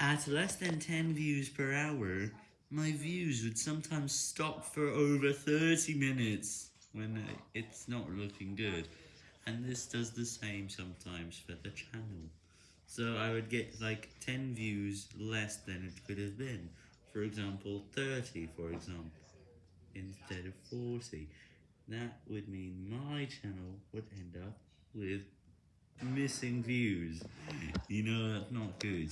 At less than 10 views per hour, my views would sometimes stop for over 30 minutes when it's not looking good. And this does the same sometimes for the channel. So I would get like 10 views less than it could have been. For example, 30 for example, instead of 40. That would mean my channel would end up with missing views. You know, that's not good.